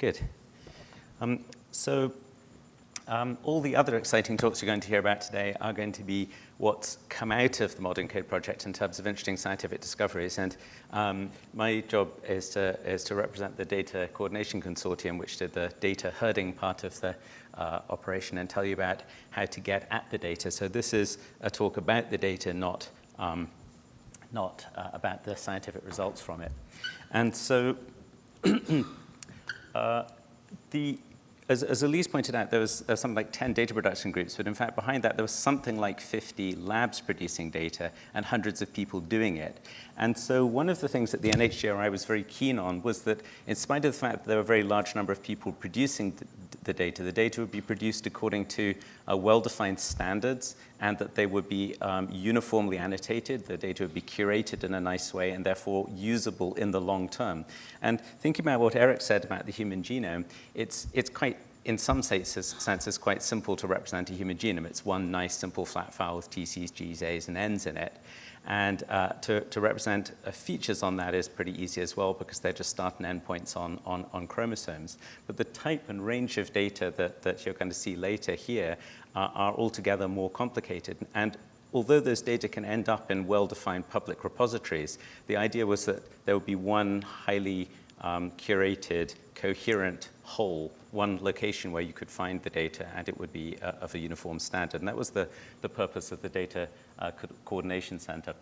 good. Um, so um, all the other exciting talks you're going to hear about today are going to be what's come out of the modENCODE project in terms of interesting scientific discoveries. And um, my job is to, is to represent the Data Coordination Consortium, which did the data herding part of the uh, operation, and tell you about how to get at the data. So this is a talk about the data, not, um, not uh, about the scientific results from it. And so uh, the as, as Elise pointed out, there was, there was something like 10 data production groups, but in fact behind that there was something like 50 labs producing data and hundreds of people doing it. And so one of the things that the NHGRI was very keen on was that in spite of the fact that there were a very large number of people producing the data. The data would be produced according to uh, well-defined standards and that they would be um, uniformly annotated. The data would be curated in a nice way and therefore usable in the long term. And thinking about what Eric said about the human genome, it's, it's quite in some senses, quite simple to represent a human genome. It's one nice simple flat file with TCs, Gs, As, and Ns in it. And uh, to, to, represent uh, features on that is pretty easy as well because they're just start and end points on, on, on chromosomes. But the type and range of data that, that you're going to see later here uh, are altogether more complicated. And although those data can end up in well-defined public repositories, the idea was that there would be one highly um, curated, coherent whole, one location where you could find the data and it would be uh, of a uniform standard. And that was the, the purpose of the Data uh, Co Coordination Center.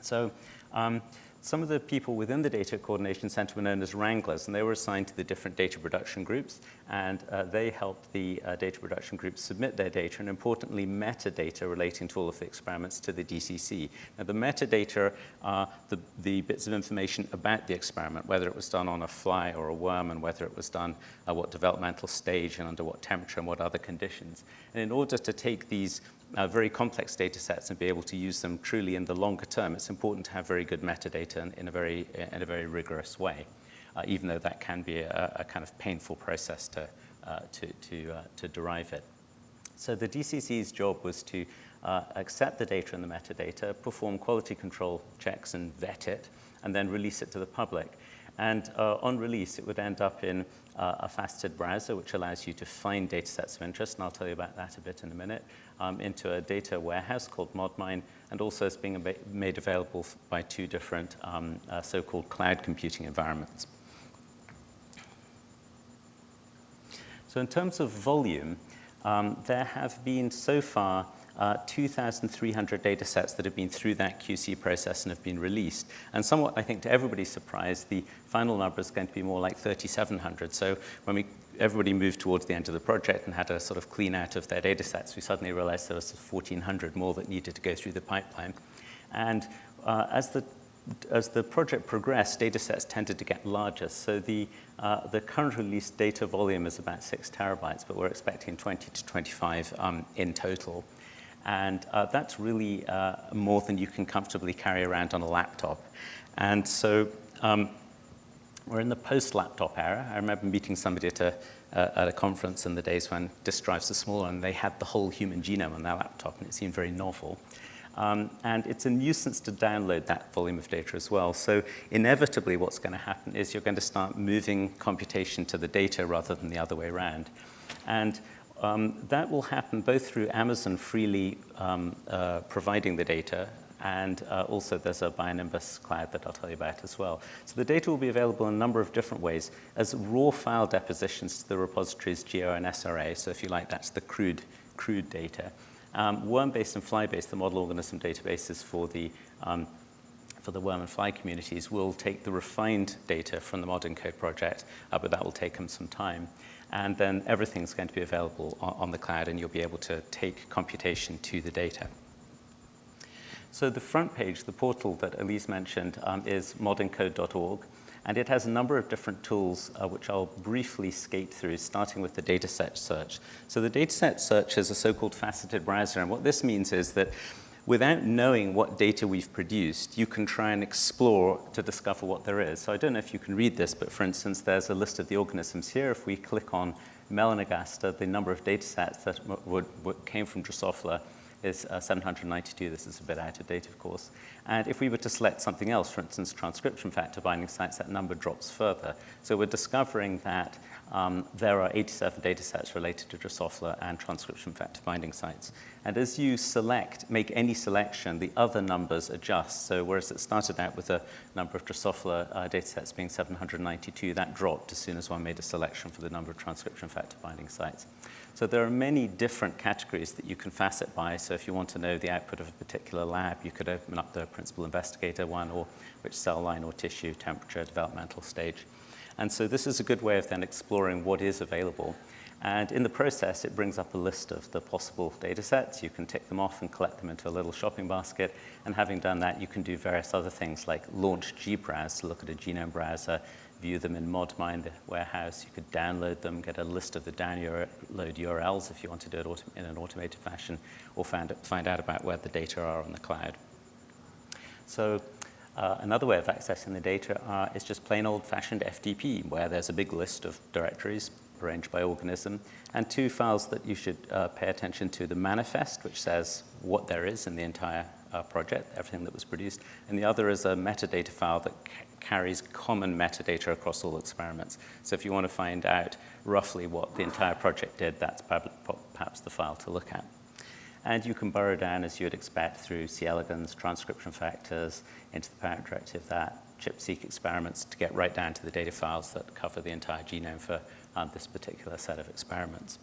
So um, some of the people within the Data Coordination Center were known as wranglers, and they were assigned to the different data production groups, and uh, they helped the uh, data production groups submit their data, and importantly, metadata relating to all of the experiments to the DCC. Now, the metadata are the, the bits of information about the experiment, whether it was done on a fly or a worm, and whether it was done at what developmental stage and under what temperature and what other conditions. And in order to take these uh, very complex data sets and be able to use them truly in the longer term, it's important to have very good metadata in, in a, very, in a very rigorous way, uh, even though that can be a, a kind of painful process to, uh, to, to, uh, to derive it. So the DCC's job was to uh, accept the data and the metadata, perform quality control checks and vet it, and then release it to the public. And uh, on release, it would end up in uh, a faceted browser, which allows you to find data sets of interest, and I'll tell you about that a bit in a minute, um, into a data warehouse called ModMine, and also it's being made available by two different um, uh, so-called cloud computing environments. So in terms of volume, um, there have been so far uh, 2,300 data sets that have been through that QC process and have been released. And somewhat, I think, to everybody's surprise, the final number is going to be more like 3,700. So when we everybody moved towards the end of the project and had a sort of clean out of their data sets, we suddenly realized there was 1,400 more that needed to go through the pipeline. And uh, as the as the project progressed, data sets tended to get larger. So the, uh, the current release data volume is about six terabytes, but we're expecting 20 to 25 um, in total. And uh, that's really uh, more than you can comfortably carry around on a laptop. And so um, we're in the post-laptop era. I remember meeting somebody at a, uh, at a conference in the days when disk drives were small and they had the whole human genome on their laptop and it seemed very novel. Um, and it's a nuisance to download that volume of data as well. So inevitably what's going to happen is you're going to start moving computation to the data rather than the other way around. And um, that will happen both through Amazon freely um, uh, providing the data and uh, also there's a Bionimbus cloud that I'll tell you about as well. So the data will be available in a number of different ways as raw file depositions to the repositories GEO and SRA. So if you like, that's the crude, crude data. Um, WormBase and FlyBase, the model organism databases for the um, for the worm and fly communities will take the refined data from the modENCODE project, uh, but that will take them some time. And then everything's going to be available on, on the cloud and you'll be able to take computation to the data. So the front page, the portal that Elise mentioned, um, is modencode.org, and it has a number of different tools uh, which I'll briefly skate through, starting with the dataset search. So the dataset search is a so-called faceted browser, and what this means is that without knowing what data we've produced, you can try and explore to discover what there is. So I don't know if you can read this, but for instance, there's a list of the organisms here. If we click on Melanogaster, the number of data sets that would, would, came from Drosophila is uh, 792. This is a bit out of date, of course. And if we were to select something else, for instance, transcription factor binding sites, that number drops further. So we're discovering that um, there are 87 data sets related to Drosophila and transcription factor binding sites. And as you select, make any selection, the other numbers adjust. So whereas it started out with a number of Drosophila uh, data sets being 792, that dropped as soon as one made a selection for the number of transcription factor binding sites. So there are many different categories that you can facet by. So if you want to know the output of a particular lab, you could open up the principal investigator one or which cell line or tissue, temperature, developmental stage. And so this is a good way of then exploring what is available. And in the process, it brings up a list of the possible data sets. You can tick them off and collect them into a little shopping basket. And having done that, you can do various other things like launch gbrowse to look at a genome browser, view them in ModMine, the warehouse. You could download them, get a list of the download URLs if you want to do it in an automated fashion, or find, find out about where the data are on the cloud. So uh, another way of accessing the data uh, is just plain old-fashioned FTP, where there's a big list of directories arranged by organism, and two files that you should uh, pay attention to, the manifest, which says what there is in the entire uh, project, everything that was produced, and the other is a metadata file that carries common metadata across all experiments. So if you want to find out roughly what the entire project did, that's perhaps the file to look at. And you can burrow down, as you would expect, through C. elegans, transcription factors, into the parent directive that, ChIP-seq experiments to get right down to the data files that cover the entire genome for um, this particular set of experiments.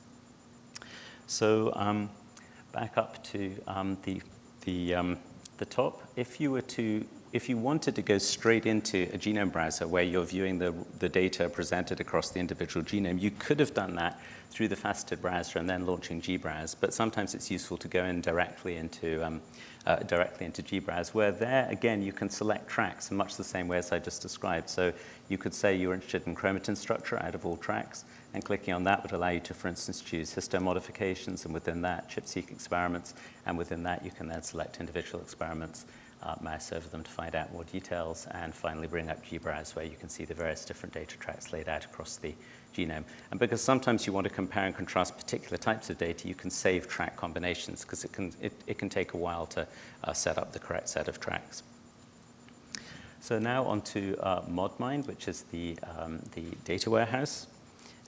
So um, back up to um, the, the, um, the top. If you were to if you wanted to go straight into a genome browser where you're viewing the, the data presented across the individual genome, you could have done that through the faceted browser and then launching gbrowse. But sometimes it's useful to go in directly into, um, uh, directly into gbrowse, where there, again, you can select tracks in much the same way as I just described. So you could say you're interested in chromatin structure out of all tracks, and clicking on that would allow you to, for instance, choose histone modifications, and within that, ChIP-seq experiments, and within that, you can then select individual experiments uh, mouse over them to find out more details, and finally bring up gbrowse where you can see the various different data tracks laid out across the genome. And because sometimes you want to compare and contrast particular types of data, you can save track combinations because it can, it, it can take a while to uh, set up the correct set of tracks. So now on to uh, ModMine, which is the, um, the data warehouse.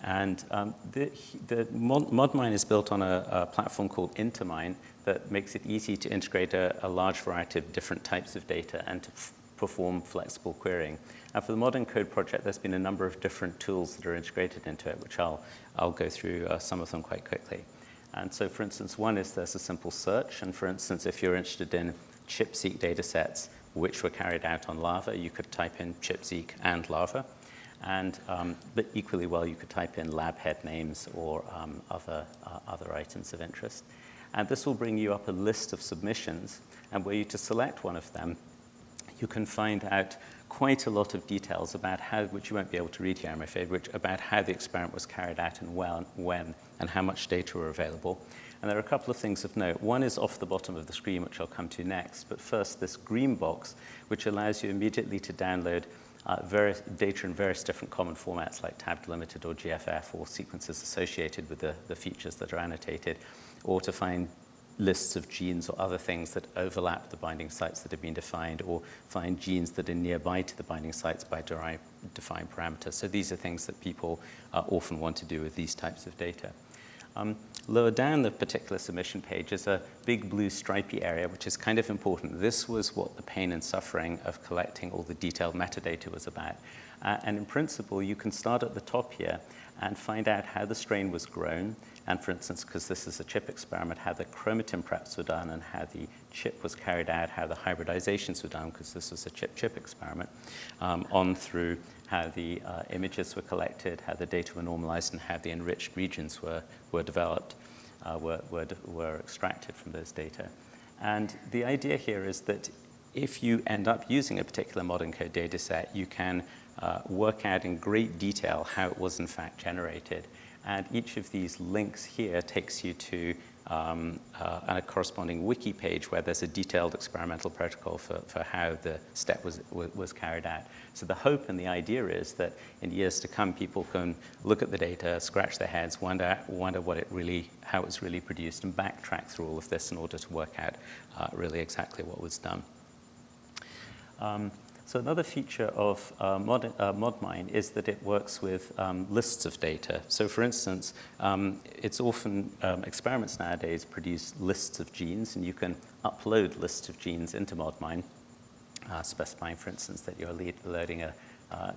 And um, the, the ModMine is built on a, a, platform called Intermine that makes it easy to integrate a, a large variety of different types of data and to perform flexible querying. And for the modENCODE project, there's been a number of different tools that are integrated into it, which I'll, I'll go through uh, some of them quite quickly. And so, for instance, one is there's a simple search. And for instance, if you're interested in ChIP-seq data sets, which were carried out on larvae, you could type in ChIP-seq and larvae. And um, but equally well, you could type in lab head names or um, other, uh, other items of interest. And this will bring you up a list of submissions. And were you to select one of them, you can find out quite a lot of details about how, which you won't be able to read here, I'm afraid, which, about how the experiment was carried out and when, when, and how much data were available. And there are a couple of things of note. One is off the bottom of the screen, which I'll come to next. But first, this green box, which allows you immediately to download uh, various data in various different common formats like tab delimited or GFF or sequences associated with the, the features that are annotated, or to find lists of genes or other things that overlap the binding sites that have been defined, or find genes that are nearby to the binding sites by defined parameters. So these are things that people uh, often want to do with these types of data. Um, lower down the particular submission page is a big blue stripy area, which is kind of important. This was what the pain and suffering of collecting all the detailed metadata was about. Uh, and in principle, you can start at the top here and find out how the strain was grown, and for instance, because this is a chip experiment, how the chromatin preps were done and how the chip was carried out, how the hybridizations were done, because this was a chip-chip experiment, um, on through how the uh, images were collected, how the data were normalized, and how the enriched regions were, were developed, uh, were, were, were extracted from those data. And the idea here is that if you end up using a particular modENCODE data set, you can uh, work out in great detail how it was in fact generated. And each of these links here takes you to um, uh, a corresponding wiki page where there's a detailed experimental protocol for, for how the step was, was carried out. So the hope and the idea is that in years to come, people can look at the data, scratch their heads, wonder, wonder what it really, how it was really produced, and backtrack through all of this in order to work out uh, really exactly what was done. Um, so another feature of uh, Mod, uh, ModMine is that it works with um, lists of data. So for instance, um, it's often, um, experiments nowadays produce lists of genes, and you can upload lists of genes into ModMine, uh, specifying, for instance, that you're loading a uh,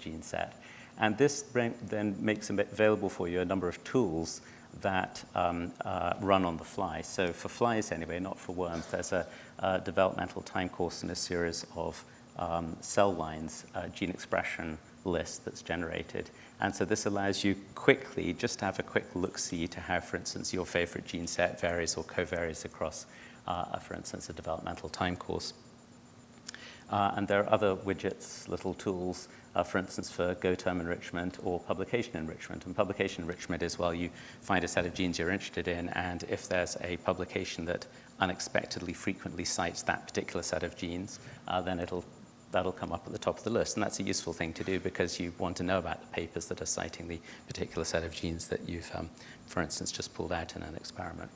gene set. And this then makes available for you a number of tools that um, uh, run on the fly. So for flies anyway, not for worms, there's a, a developmental time course and a series of um, cell lines uh, gene expression list that's generated. And so this allows you quickly just to have a quick look-see to how, for instance, your favorite gene set varies or co-varies across, uh, for instance, a developmental time course. Uh, and there are other widgets, little tools, uh, for instance, for GoTerm enrichment or publication enrichment. And publication enrichment is, well, you find a set of genes you're interested in, and if there's a publication that unexpectedly frequently cites that particular set of genes, uh, then it'll that'll come up at the top of the list. And that's a useful thing to do because you want to know about the papers that are citing the particular set of genes that you've, um, for instance, just pulled out in an experiment.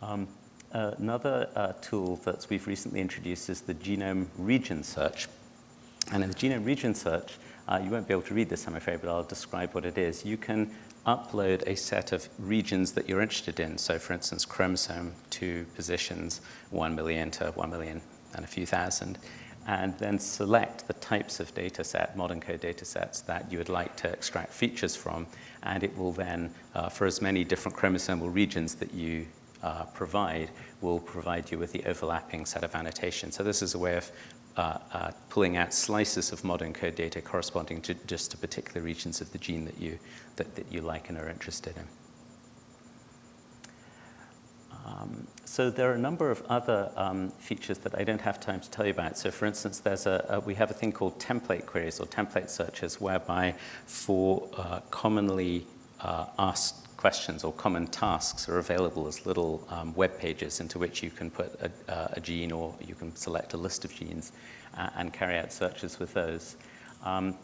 Um, another uh, tool that we've recently introduced is the genome region search. And in the genome region search, uh, you won't be able to read this, I'm afraid, but I'll describe what it is. You can upload a set of regions that you're interested in. So for instance, chromosome two positions 1 million to 1 million and a few thousand and then select the types of data set, modENCODE data sets that you would like to extract features from, and it will then, uh, for as many different chromosomal regions that you uh, provide, will provide you with the overlapping set of annotations. So this is a way of uh, uh pulling out slices of modENCODE data corresponding to just to particular regions of the gene that you, that, that you like and are interested in. Um, so there are a number of other um, features that I don't have time to tell you about. So for instance, there's a, a we have a thing called template queries or template searches whereby for uh, commonly uh, asked questions or common tasks are available as little um, web pages into which you can put a, uh, a, gene or you can select a list of genes uh, and carry out searches with those. Um,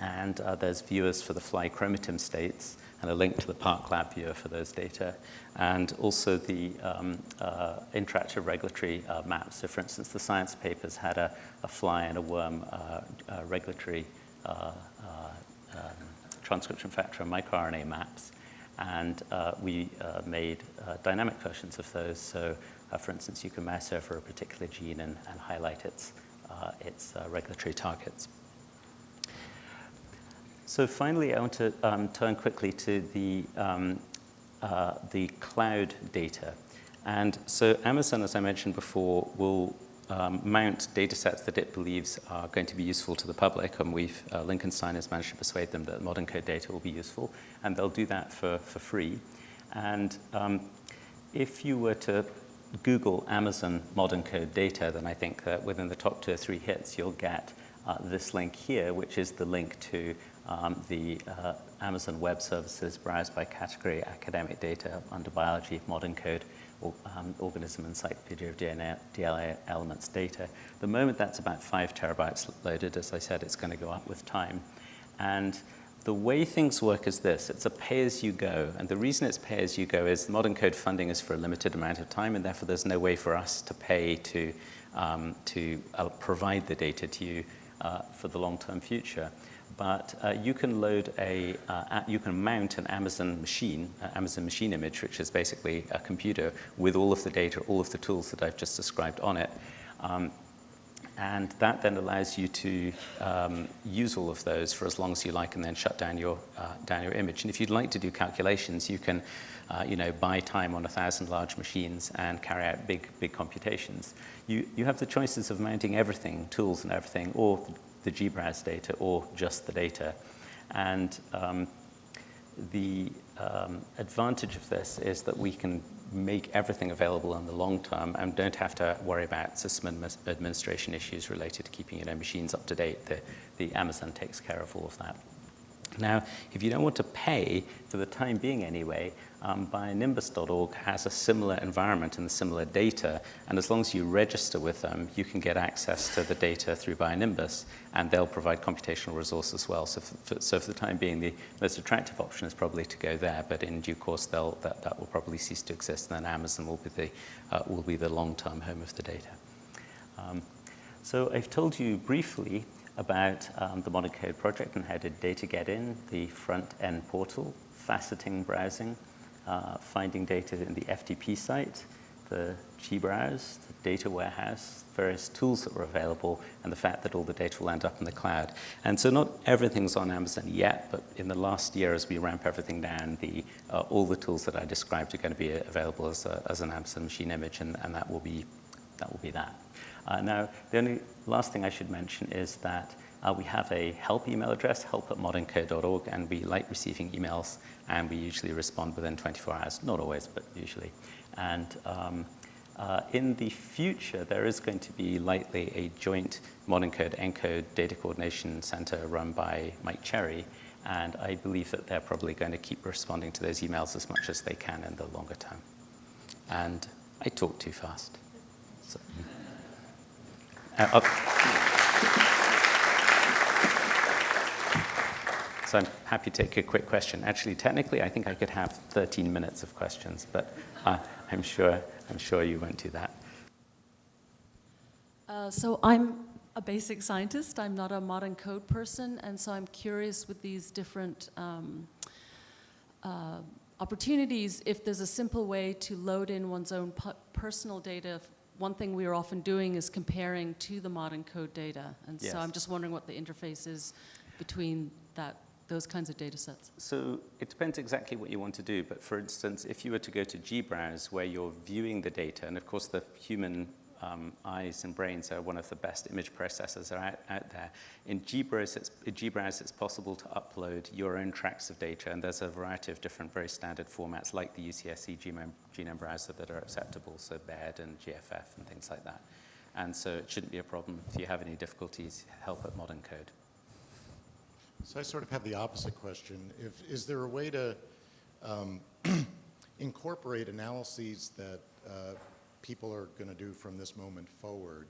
and uh, there's viewers for the fly chromatin states and a link to the ParkLab viewer for those data, and also the um, uh, interactive regulatory uh, maps. So for instance, the science papers had a, a fly and a worm uh, uh regulatory uh, uh, um, transcription factor and microRNA maps, and we made dynamic versions of those. So for instance, you can mouse over a particular gene and, and highlight its, its regulatory targets. So finally, I want to um, turn quickly to the, um, uh, the cloud data. And so Amazon, as I mentioned before, will um, mount data sets that it believes are going to be useful to the public, and we've, uh, Lincoln Stein has managed to persuade them that modENCODE data will be useful, and they'll do that for, for free. And um, if you were to Google Amazon modENCODE data, then I think that within the top two or three hits, you'll get uh, this link here, which is the link to um, the uh, Amazon Web Services browse by category academic data under biology, modENCODE, um, organism encyclopedia of DNA, DNA elements data. The moment that's about five terabytes loaded, as I said, it's going to go up with time. And the way things work is this, it's a pay-as-you-go. And the reason it's pay-as-you-go is modENCODE funding is for a limited amount of time, and therefore there's no way for us to pay to, um, to uh, provide the data to you uh, for the long-term future but uh, you can load a, uh, you can mount an Amazon machine, uh, Amazon machine image, which is basically a computer with all of the data, all of the tools that I've just described on it. Um, and that then allows you to um, use all of those for as long as you like and then shut down your, uh, down your image. And if you'd like to do calculations, you can uh, you know, buy time on a thousand large machines and carry out big, big computations. You, you have the choices of mounting everything, tools and everything, or the GBrowse data or just the data. And um, the um, advantage of this is that we can make everything available in the long term and don't have to worry about system administration issues related to keeping your know, machines up to date. The, the Amazon takes care of all of that. Now, if you don't want to pay, for the time being anyway, um, bionimbus.org has a similar environment and the similar data, and as long as you register with them, you can get access to the data through Bionimbus, and they'll provide computational resources as well. So for, so for the time being, the most attractive option is probably to go there, but in due course, that, that will probably cease to exist, and then Amazon will be the, uh, will be the long-term home of the data. Um, so I've told you briefly about um, the modENCODE project and how did data get in, the front-end portal, faceting browsing, uh, finding data in the FTP site, the gbrowse, the data warehouse, various tools that were available, and the fact that all the data will end up in the cloud. And so not everything's on Amazon yet, but in the last year as we ramp everything down, the, uh, all the tools that I described are going to be available as, a, as an Amazon machine image, and, and that, will be, that will be that. Uh, now, the only last thing I should mention is that uh, we have a help email address, help at modencode.org, and we like receiving emails, and we usually respond within 24 hours. Not always, but usually. And um, uh, in the future, there is going to be likely a joint modENCODE ENCODE data coordination center run by Mike Cherry, and I believe that they're probably going to keep responding to those emails as much as they can in the longer term. And I talk too fast. So, uh, So I'm happy to take a quick question. Actually, technically, I think I could have 13 minutes of questions, but uh, I'm sure I'm sure you won't do that. Uh, so I'm a basic scientist. I'm not a modENCODE person, and so I'm curious with these different um, uh, opportunities if there's a simple way to load in one's own personal data. One thing we are often doing is comparing to the modENCODE data, and yes. so I'm just wondering what the interface is between that those kinds of data sets? So it depends exactly what you want to do. But for instance, if you were to go to gbrowse where you're viewing the data, and of course the human um, eyes and brains are one of the best image processors out, out there. In gbrowse it's, it's possible to upload your own tracks of data, and there's a variety of different very standard formats like the UCSC genome, genome browser that are acceptable, so BED and GFF and things like that. And so it shouldn't be a problem. If you have any difficulties, help at modENCODE. So I sort of have the opposite question. If, is there a way to um, incorporate analyses that uh, people are going to do from this moment forward,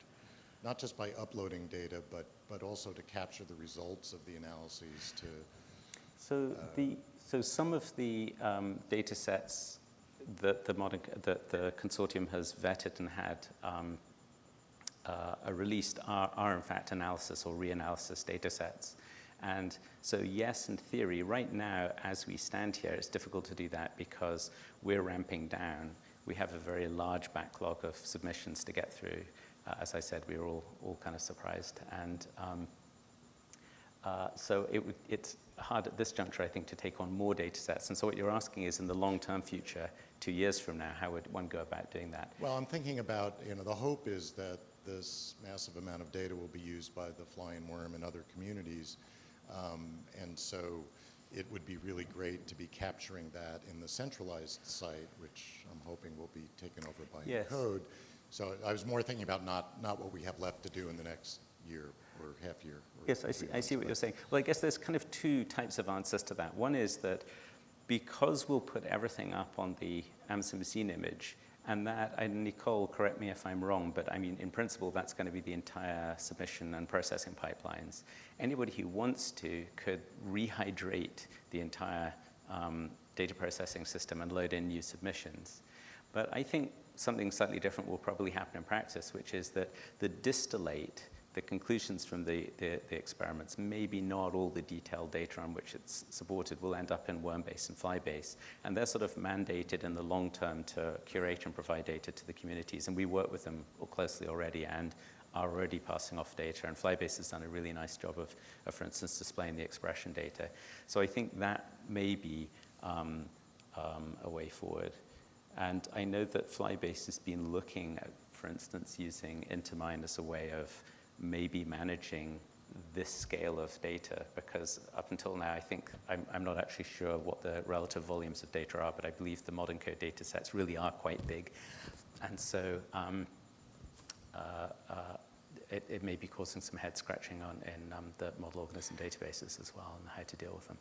not just by uploading data, but, but also to capture the results of the analyses to... So, uh, the, so some of the um, data sets that the, modern, that the consortium has vetted and had um, uh, released are, are in fact analysis or reanalysis data sets. And so yes, in theory, right now, as we stand here, it's difficult to do that because we're ramping down. We have a very large backlog of submissions to get through. Uh, as I said, we were all, all kind of surprised. And um, uh, so it it's hard at this juncture, I think, to take on more data sets. And so what you're asking is in the long-term future, two years from now, how would one go about doing that? Well, I'm thinking about, you know, the hope is that this massive amount of data will be used by the flying worm and other communities um, and so it would be really great to be capturing that in the centralized site, which I'm hoping will be taken over by yes. code. So I was more thinking about not, not what we have left to do in the next year or half year. Yes, I see, I see what you're saying. Well, I guess there's kind of two types of answers to that. One is that because we'll put everything up on the Amazon Machine image, and that, and Nicole, correct me if I'm wrong, but I mean, in principle, that's going to be the entire submission and processing pipelines. Anybody who wants to could rehydrate the entire um, data processing system and load in new submissions. But I think something slightly different will probably happen in practice, which is that the distillate the conclusions from the, the, the, experiments, maybe not all the detailed data on which it's supported will end up in Wormbase and Flybase. And they're sort of mandated in the long term to curate and provide data to the communities. And we work with them closely already and are already passing off data. And Flybase has done a really nice job of, of for instance, displaying the expression data. So I think that may be um, um, a way forward. And I know that Flybase has been looking at, for instance, using Intermine as a way of maybe managing this scale of data because up until now I think I'm, I'm, not actually sure what the relative volumes of data are but I believe the modENCODE data sets really are quite big and so um, uh, uh, it, it may be causing some head scratching on in um, the model organism databases as well and how to deal with them.